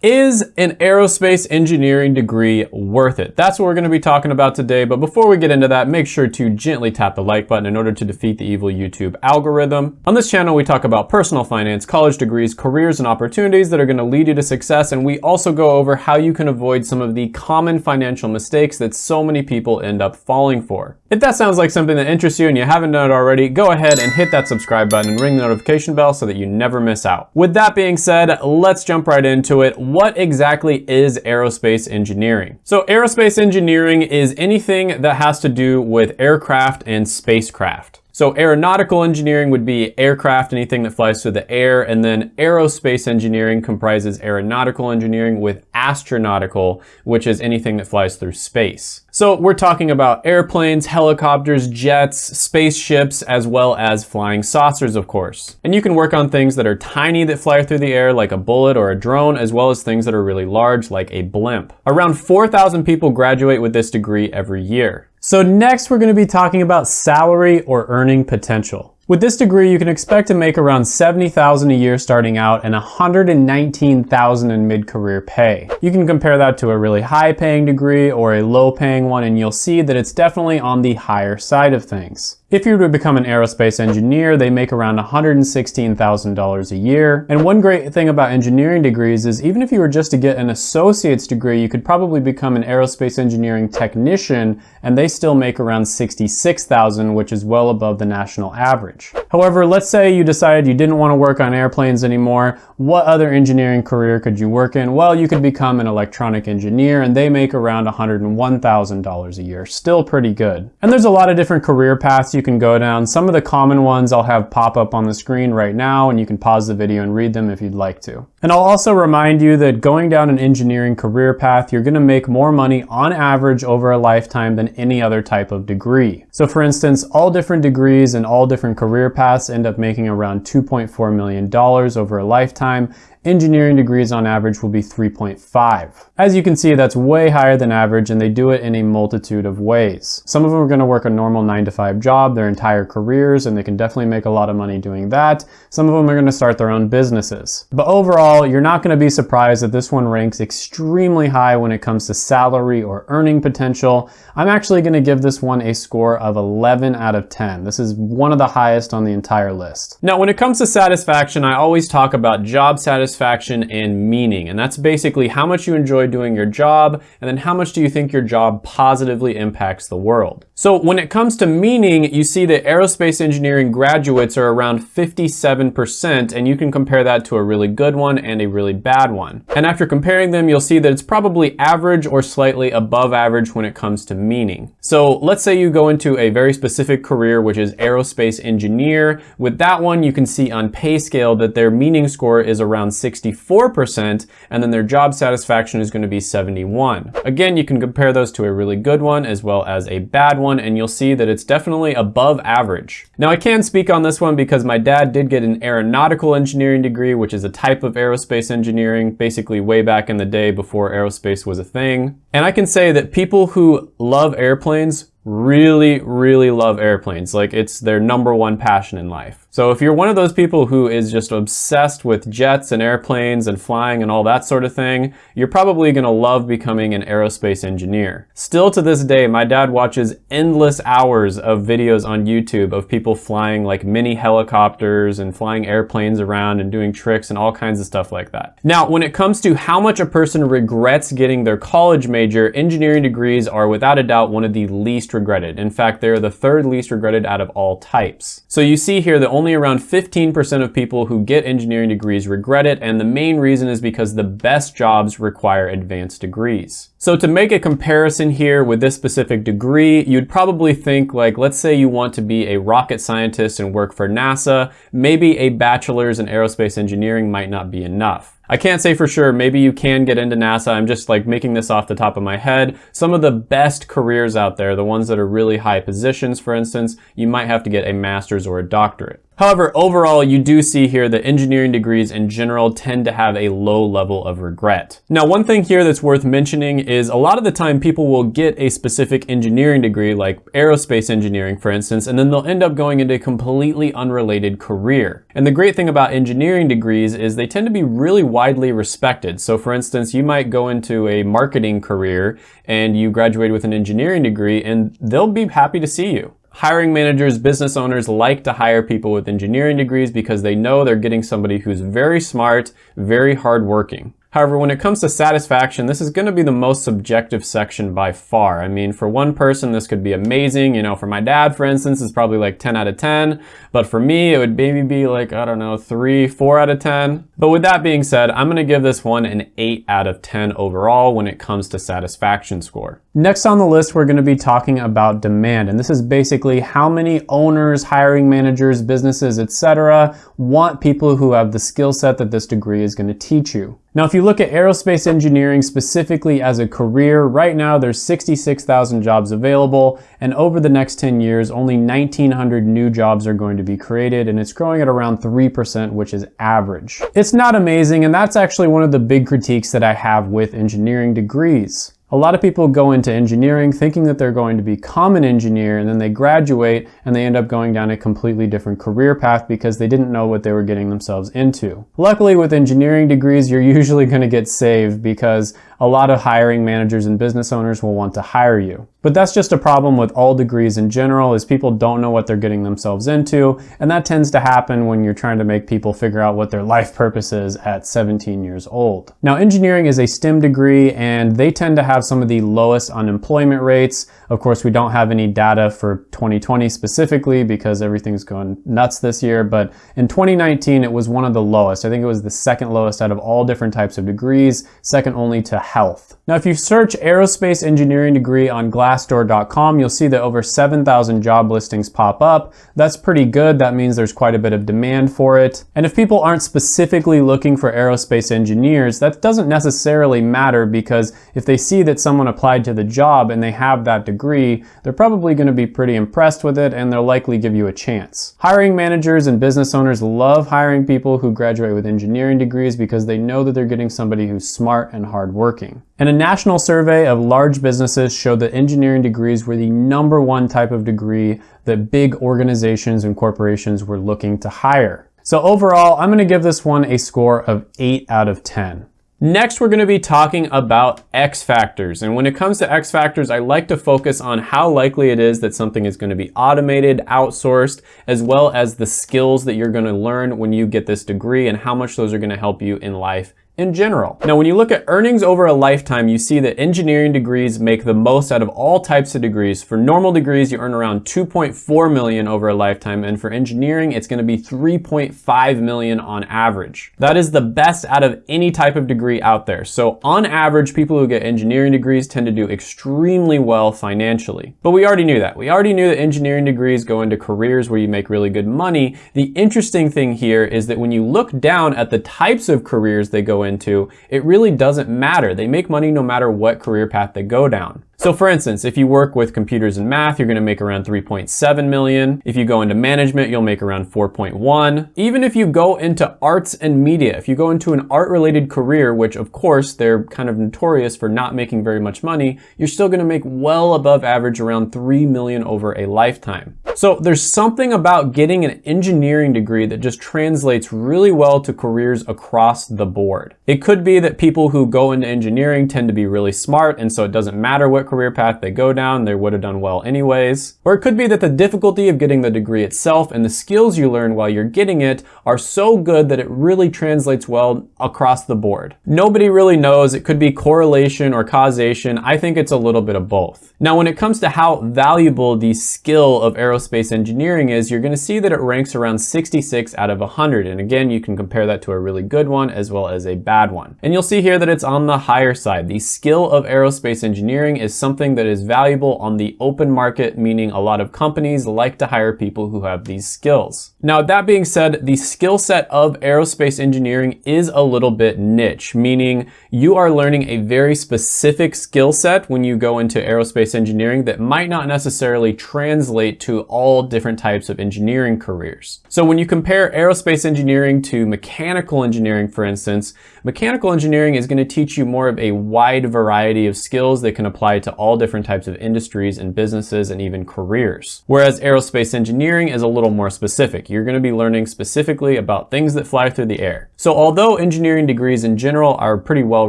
Is an aerospace engineering degree worth it? That's what we're gonna be talking about today, but before we get into that, make sure to gently tap the like button in order to defeat the evil YouTube algorithm. On this channel, we talk about personal finance, college degrees, careers, and opportunities that are gonna lead you to success, and we also go over how you can avoid some of the common financial mistakes that so many people end up falling for. If that sounds like something that interests you and you haven't done it already, go ahead and hit that subscribe button and ring the notification bell so that you never miss out. With that being said, let's jump right into it what exactly is aerospace engineering? So aerospace engineering is anything that has to do with aircraft and spacecraft. So aeronautical engineering would be aircraft, anything that flies through the air, and then aerospace engineering comprises aeronautical engineering with astronautical, which is anything that flies through space. So we're talking about airplanes, helicopters, jets, spaceships, as well as flying saucers, of course. And you can work on things that are tiny that fly through the air, like a bullet or a drone, as well as things that are really large, like a blimp. Around 4,000 people graduate with this degree every year. So next we're gonna be talking about salary or earning potential. With this degree, you can expect to make around 70,000 a year starting out and 119,000 in mid-career pay. You can compare that to a really high paying degree or a low paying one and you'll see that it's definitely on the higher side of things. If you were to become an aerospace engineer, they make around $116,000 a year. And one great thing about engineering degrees is even if you were just to get an associate's degree, you could probably become an aerospace engineering technician and they still make around 66,000, which is well above the national average. However, let's say you decided you didn't want to work on airplanes anymore. What other engineering career could you work in? Well, you could become an electronic engineer and they make around $101,000 a year. Still pretty good. And there's a lot of different career paths you can go down. Some of the common ones I'll have pop up on the screen right now and you can pause the video and read them if you'd like to. And I'll also remind you that going down an engineering career path, you're gonna make more money on average over a lifetime than any other type of degree. So for instance, all different degrees and all different career paths end up making around $2.4 million over a lifetime engineering degrees on average will be 3.5. As you can see, that's way higher than average and they do it in a multitude of ways. Some of them are gonna work a normal nine to five job their entire careers and they can definitely make a lot of money doing that. Some of them are gonna start their own businesses. But overall, you're not gonna be surprised that this one ranks extremely high when it comes to salary or earning potential. I'm actually gonna give this one a score of 11 out of 10. This is one of the highest on the entire list. Now, when it comes to satisfaction, I always talk about job satisfaction satisfaction and meaning. And that's basically how much you enjoy doing your job and then how much do you think your job positively impacts the world. So when it comes to meaning, you see that aerospace engineering graduates are around 57% and you can compare that to a really good one and a really bad one. And after comparing them, you'll see that it's probably average or slightly above average when it comes to meaning. So let's say you go into a very specific career, which is aerospace engineer. With that one, you can see on PayScale that their meaning score is around 64% and then their job satisfaction is gonna be 71. Again, you can compare those to a really good one as well as a bad one and you'll see that it's definitely above average. Now I can speak on this one because my dad did get an aeronautical engineering degree, which is a type of aerospace engineering, basically way back in the day before aerospace was a thing. And I can say that people who love airplanes really, really love airplanes. Like it's their number one passion in life. So if you're one of those people who is just obsessed with jets and airplanes and flying and all that sort of thing, you're probably gonna love becoming an aerospace engineer. Still to this day, my dad watches endless hours of videos on YouTube of people flying like mini helicopters and flying airplanes around and doing tricks and all kinds of stuff like that. Now, when it comes to how much a person regrets getting their college major, engineering degrees are without a doubt one of the least regretted. In fact, they're the third least regretted out of all types. So you see here that only only around 15% of people who get engineering degrees regret it, and the main reason is because the best jobs require advanced degrees. So to make a comparison here with this specific degree, you'd probably think like, let's say you want to be a rocket scientist and work for NASA, maybe a bachelor's in aerospace engineering might not be enough. I can't say for sure, maybe you can get into NASA. I'm just like making this off the top of my head. Some of the best careers out there, the ones that are really high positions, for instance, you might have to get a master's or a doctorate. However, overall, you do see here that engineering degrees in general tend to have a low level of regret. Now, one thing here that's worth mentioning is a lot of the time people will get a specific engineering degree, like aerospace engineering, for instance, and then they'll end up going into a completely unrelated career. And the great thing about engineering degrees is they tend to be really widely respected. So for instance, you might go into a marketing career and you graduate with an engineering degree and they'll be happy to see you. Hiring managers, business owners like to hire people with engineering degrees because they know they're getting somebody who's very smart, very hardworking. However, when it comes to satisfaction, this is gonna be the most subjective section by far. I mean, for one person, this could be amazing. You know, for my dad, for instance, it's probably like 10 out of 10. But for me, it would maybe be like, I don't know, three, four out of 10. But with that being said, I'm gonna give this one an eight out of 10 overall when it comes to satisfaction score. Next on the list, we're gonna be talking about demand. And this is basically how many owners, hiring managers, businesses, etc., want people who have the skill set that this degree is gonna teach you. Now, if you look at aerospace engineering specifically as a career, right now there's 66,000 jobs available, and over the next 10 years, only 1,900 new jobs are going to be created, and it's growing at around 3%, which is average. It's not amazing, and that's actually one of the big critiques that I have with engineering degrees. A lot of people go into engineering thinking that they're going to become an engineer and then they graduate and they end up going down a completely different career path because they didn't know what they were getting themselves into. Luckily with engineering degrees, you're usually going to get saved because a lot of hiring managers and business owners will want to hire you. But that's just a problem with all degrees in general is people don't know what they're getting themselves into and that tends to happen when you're trying to make people figure out what their life purpose is at 17 years old. Now engineering is a STEM degree and they tend to have some of the lowest unemployment rates. Of course we don't have any data for 2020 specifically because everything's going nuts this year but in 2019 it was one of the lowest. I think it was the second lowest out of all different types of degrees, second only to health. Now, if you search aerospace engineering degree on glassdoor.com, you'll see that over 7,000 job listings pop up. That's pretty good. That means there's quite a bit of demand for it. And if people aren't specifically looking for aerospace engineers, that doesn't necessarily matter because if they see that someone applied to the job and they have that degree, they're probably gonna be pretty impressed with it and they'll likely give you a chance. Hiring managers and business owners love hiring people who graduate with engineering degrees because they know that they're getting somebody who's smart and hardworking working. And a national survey of large businesses showed that engineering degrees were the number one type of degree that big organizations and corporations were looking to hire. So overall, I'm gonna give this one a score of 8 out of 10. Next, we're gonna be talking about X factors. And when it comes to X factors, I like to focus on how likely it is that something is gonna be automated, outsourced, as well as the skills that you're gonna learn when you get this degree and how much those are gonna help you in life in general. Now, when you look at earnings over a lifetime, you see that engineering degrees make the most out of all types of degrees. For normal degrees, you earn around 2.4 million over a lifetime, and for engineering, it's gonna be 3.5 million on average. That is the best out of any type of degree out there. So on average, people who get engineering degrees tend to do extremely well financially. But we already knew that. We already knew that engineering degrees go into careers where you make really good money. The interesting thing here is that when you look down at the types of careers they go into, it really doesn't matter. They make money no matter what career path they go down. So for instance, if you work with computers and math, you're gonna make around 3.7 million. If you go into management, you'll make around 4.1. Even if you go into arts and media, if you go into an art related career, which of course they're kind of notorious for not making very much money, you're still gonna make well above average around 3 million over a lifetime. So there's something about getting an engineering degree that just translates really well to careers across the board. It could be that people who go into engineering tend to be really smart and so it doesn't matter what career path they go down, they would have done well anyways. Or it could be that the difficulty of getting the degree itself and the skills you learn while you're getting it are so good that it really translates well across the board. Nobody really knows. It could be correlation or causation. I think it's a little bit of both. Now, when it comes to how valuable the skill of aerospace engineering is, you're gonna see that it ranks around 66 out of 100. And again, you can compare that to a really good one as well as a bad one. And you'll see here that it's on the higher side. The skill of aerospace engineering is something that is valuable on the open market, meaning a lot of companies like to hire people who have these skills. Now, that being said, the skill set of aerospace engineering is a little bit niche, meaning you are learning a very specific skill set when you go into aerospace engineering that might not necessarily translate to all different types of engineering careers. So when you compare aerospace engineering to mechanical engineering, for instance, mechanical engineering is going to teach you more of a wide variety of skills that can apply to all different types of industries and businesses and even careers. Whereas aerospace engineering is a little more specific. You're going to be learning specifically about things that fly through the air. So although engineering degrees in general are pretty well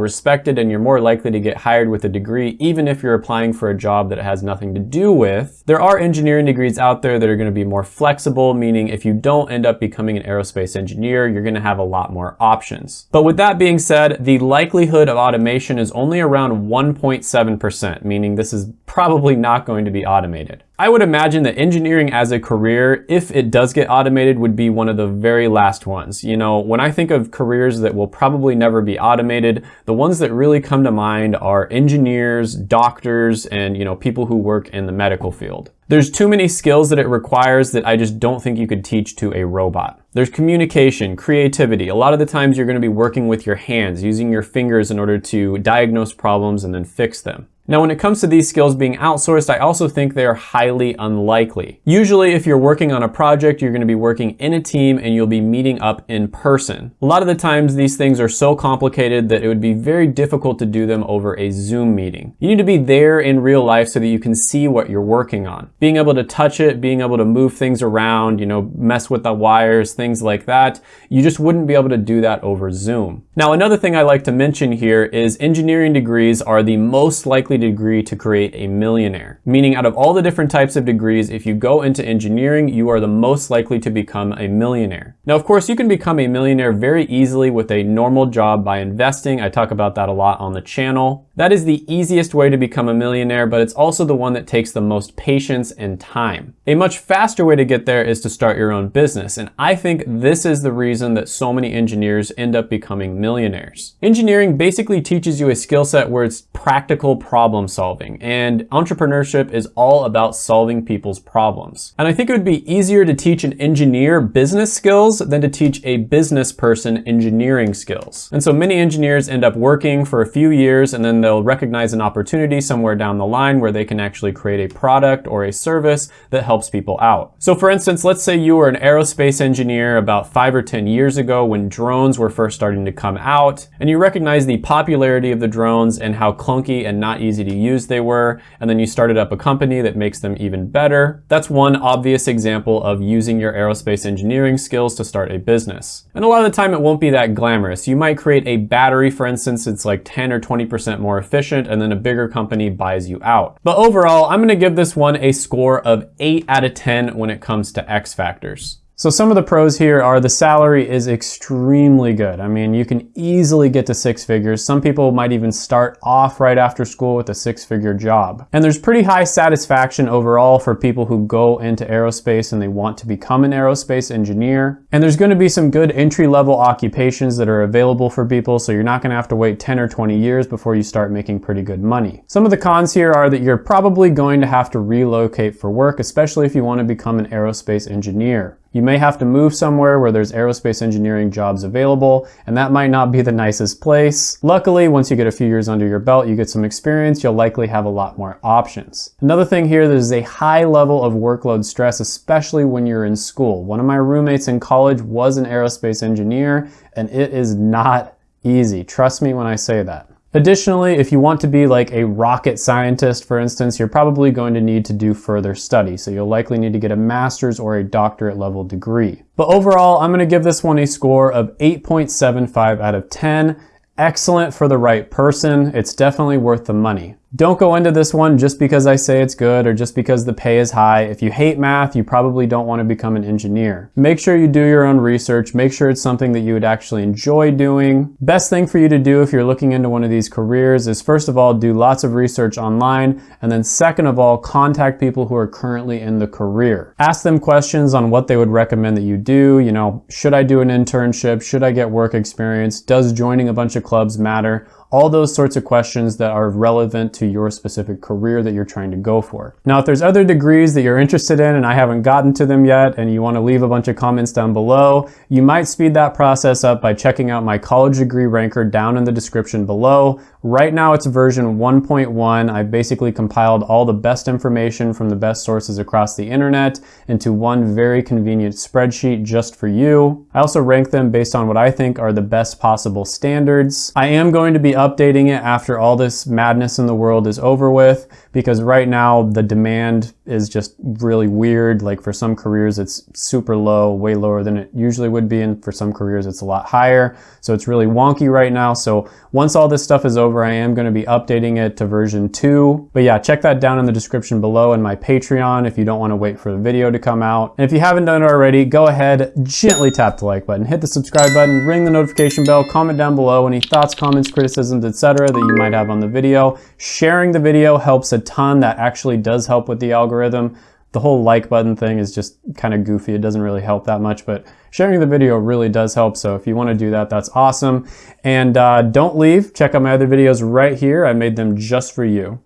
respected and you're more likely to get hired with a degree even if you're applying for a job that it has nothing to do with, there are engineering degrees out there that are going to be more flexible, meaning if you don't end up becoming an aerospace engineer, you're going to have a lot more options. But with that being said, the likelihood of automation is only around 1.7%, meaning this is probably not going to be automated. I would imagine that engineering as a career, if it does get automated, would be one of the very last ones. You know, when I think of careers that will probably never be automated, the ones that really come to mind are engineers, doctors, and, you know, people who work in the medical field. There's too many skills that it requires that I just don't think you could teach to a robot. There's communication, creativity. A lot of the times you're gonna be working with your hands, using your fingers in order to diagnose problems and then fix them. Now, when it comes to these skills being outsourced, I also think they are highly unlikely. Usually, if you're working on a project, you're gonna be working in a team and you'll be meeting up in person. A lot of the times, these things are so complicated that it would be very difficult to do them over a Zoom meeting. You need to be there in real life so that you can see what you're working on. Being able to touch it, being able to move things around, you know, mess with the wires, things like that, you just wouldn't be able to do that over Zoom. Now, another thing I like to mention here is engineering degrees are the most likely degree to create a millionaire. Meaning out of all the different types of degrees, if you go into engineering, you are the most likely to become a millionaire. Now, of course, you can become a millionaire very easily with a normal job by investing. I talk about that a lot on the channel. That is the easiest way to become a millionaire, but it's also the one that takes the most patience and time. A much faster way to get there is to start your own business, and I think this is the reason that so many engineers end up becoming millionaires. Engineering basically teaches you a skill set where it's practical problem solving, and entrepreneurship is all about solving people's problems. And I think it would be easier to teach an engineer business skills than to teach a business person engineering skills. And so many engineers end up working for a few years and then they'll they'll recognize an opportunity somewhere down the line where they can actually create a product or a service that helps people out. So for instance, let's say you were an aerospace engineer about five or 10 years ago when drones were first starting to come out, and you recognize the popularity of the drones and how clunky and not easy to use they were, and then you started up a company that makes them even better. That's one obvious example of using your aerospace engineering skills to start a business. And a lot of the time it won't be that glamorous. You might create a battery, for instance, it's like 10 or 20% more efficient and then a bigger company buys you out. But overall, I'm gonna give this one a score of 8 out of 10 when it comes to X factors. So some of the pros here are the salary is extremely good. I mean, you can easily get to six figures. Some people might even start off right after school with a six figure job. And there's pretty high satisfaction overall for people who go into aerospace and they want to become an aerospace engineer. And there's gonna be some good entry level occupations that are available for people. So you're not gonna have to wait 10 or 20 years before you start making pretty good money. Some of the cons here are that you're probably going to have to relocate for work, especially if you wanna become an aerospace engineer. You may have to move somewhere where there's aerospace engineering jobs available, and that might not be the nicest place. Luckily, once you get a few years under your belt, you get some experience, you'll likely have a lot more options. Another thing here, there's a high level of workload stress, especially when you're in school. One of my roommates in college was an aerospace engineer, and it is not easy. Trust me when I say that. Additionally, if you want to be like a rocket scientist, for instance, you're probably going to need to do further study. So you'll likely need to get a master's or a doctorate level degree. But overall, I'm gonna give this one a score of 8.75 out of 10. Excellent for the right person. It's definitely worth the money. Don't go into this one just because I say it's good or just because the pay is high. If you hate math, you probably don't want to become an engineer. Make sure you do your own research. Make sure it's something that you would actually enjoy doing. Best thing for you to do if you're looking into one of these careers is first of all, do lots of research online. And then second of all, contact people who are currently in the career. Ask them questions on what they would recommend that you do. You know, should I do an internship? Should I get work experience? Does joining a bunch of clubs matter? All those sorts of questions that are relevant to your specific career that you're trying to go for. Now, if there's other degrees that you're interested in and I haven't gotten to them yet and you wanna leave a bunch of comments down below, you might speed that process up by checking out my college degree ranker down in the description below. Right now it's version 1.1. I basically compiled all the best information from the best sources across the internet into one very convenient spreadsheet just for you. I also rank them based on what I think are the best possible standards. I am going to be updating it after all this madness in the world is over with because right now the demand is just really weird. Like for some careers it's super low, way lower than it usually would be and for some careers it's a lot higher. So it's really wonky right now. So once all this stuff is over, I am gonna be updating it to version two. But yeah, check that down in the description below in my Patreon if you don't wanna wait for the video to come out. And if you haven't done it already, go ahead, gently tap the like button, hit the subscribe button, ring the notification bell, comment down below any thoughts, comments, criticisms, etc. that you might have on the video. Sharing the video helps a ton. That actually does help with the algorithm. The whole like button thing is just kind of goofy. It doesn't really help that much, but sharing the video really does help. So if you want to do that, that's awesome. And uh, don't leave. Check out my other videos right here. I made them just for you.